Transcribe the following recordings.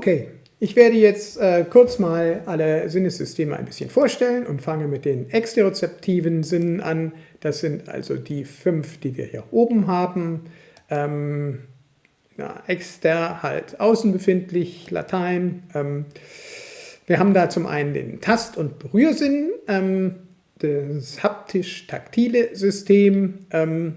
Okay, ich werde jetzt äh, kurz mal alle Sinnessysteme ein bisschen vorstellen und fange mit den exterozeptiven Sinnen an. Das sind also die fünf, die wir hier oben haben. Ähm, na, exter halt außen befindlich, Latein. Ähm, wir haben da zum einen den Tast- und Berührsinn, ähm, das haptisch-taktile System. Ähm,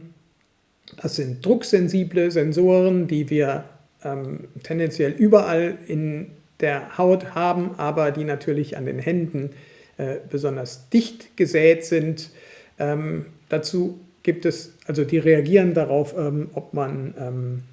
das sind drucksensible Sensoren, die wir ähm, tendenziell überall in der Haut haben, aber die natürlich an den Händen äh, besonders dicht gesät sind. Ähm, dazu gibt es, also die reagieren darauf, ähm, ob man ähm,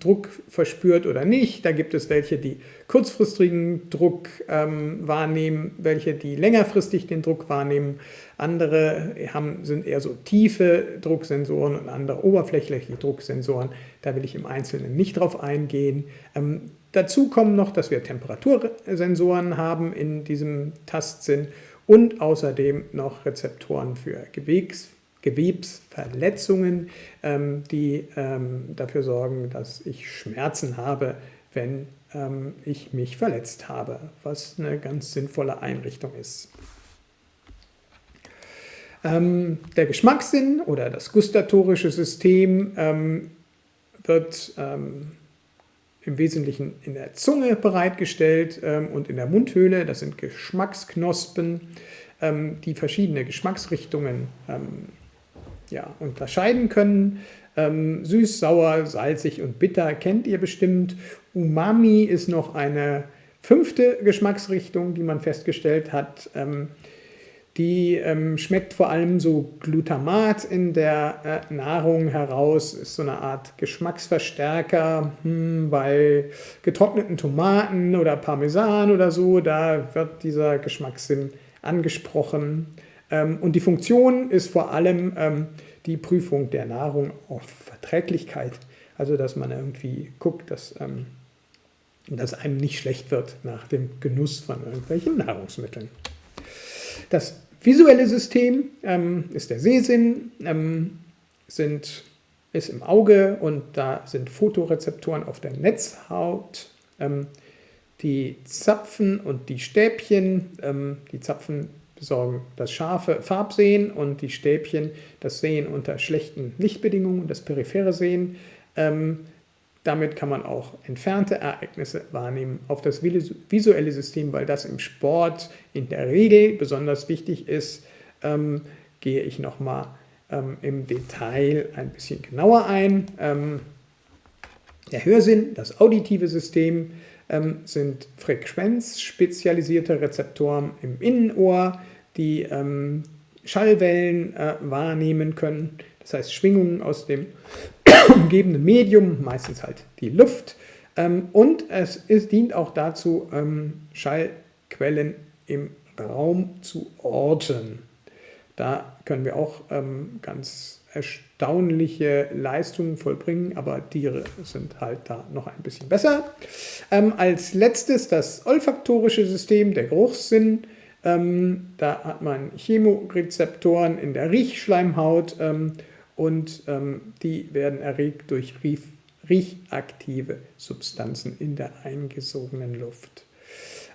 Druck verspürt oder nicht. Da gibt es welche, die kurzfristigen Druck ähm, wahrnehmen, welche, die längerfristig den Druck wahrnehmen. Andere haben, sind eher so tiefe Drucksensoren und andere oberflächliche Drucksensoren. Da will ich im Einzelnen nicht drauf eingehen. Ähm, dazu kommen noch, dass wir Temperatursensoren haben in diesem Tastsinn und außerdem noch Rezeptoren für Gewebs Gewebsverletzungen, ähm, die ähm, dafür sorgen, dass ich Schmerzen habe, wenn ähm, ich mich verletzt habe, was eine ganz sinnvolle Einrichtung ist. der Geschmackssinn oder das gustatorische System wird im Wesentlichen in der Zunge bereitgestellt und in der Mundhöhle. Das sind Geschmacksknospen, die verschiedene Geschmacksrichtungen ja, unterscheiden können. Ähm, süß, sauer, salzig und bitter kennt ihr bestimmt. Umami ist noch eine fünfte Geschmacksrichtung, die man festgestellt hat. Ähm, die ähm, schmeckt vor allem so Glutamat in der äh, Nahrung heraus, ist so eine Art Geschmacksverstärker hm, bei getrockneten Tomaten oder Parmesan oder so. Da wird dieser Geschmackssinn angesprochen. Ähm, und die Funktion ist vor allem ähm, die Prüfung der Nahrung auf Verträglichkeit. Also dass man irgendwie guckt, dass, ähm, dass einem nicht schlecht wird nach dem Genuss von irgendwelchen Nahrungsmitteln. Das visuelle System ist der Sehsinn, sind, ist im Auge und da sind Fotorezeptoren auf der Netzhaut. die Zapfen und die Stäbchen, die Zapfen besorgen das scharfe Farbsehen und die Stäbchen das Sehen unter schlechten Lichtbedingungen, das periphere Sehen. Ähm, damit kann man auch entfernte Ereignisse wahrnehmen auf das visuelle System, weil das im Sport in der Regel besonders wichtig ist, ähm, gehe ich nochmal ähm, im Detail ein bisschen genauer ein. Ähm, der Hörsinn, das auditive System, ähm, sind frequenzspezialisierte Rezeptoren im Innenohr, die ähm, Schallwellen äh, wahrnehmen können, das heißt Schwingungen aus dem umgebenden Medium, meistens halt die Luft. Ähm, und es ist, dient auch dazu, ähm, Schallquellen im Raum zu orten. Da können wir auch ähm, ganz erstaunliche Leistungen vollbringen, aber Tiere sind halt da noch ein bisschen besser. Ähm, als letztes das olfaktorische System, der Geruchssinn. Ähm, da hat man Chemorezeptoren in der Riechschleimhaut ähm, und ähm, die werden erregt durch Riech riechaktive Substanzen in der eingesogenen Luft.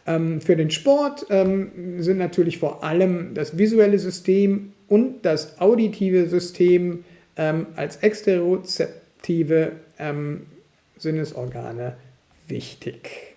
Ähm, für den Sport ähm, sind natürlich vor allem das visuelle System und das auditive System ähm, als exterozeptive Sinnesorgane wichtig.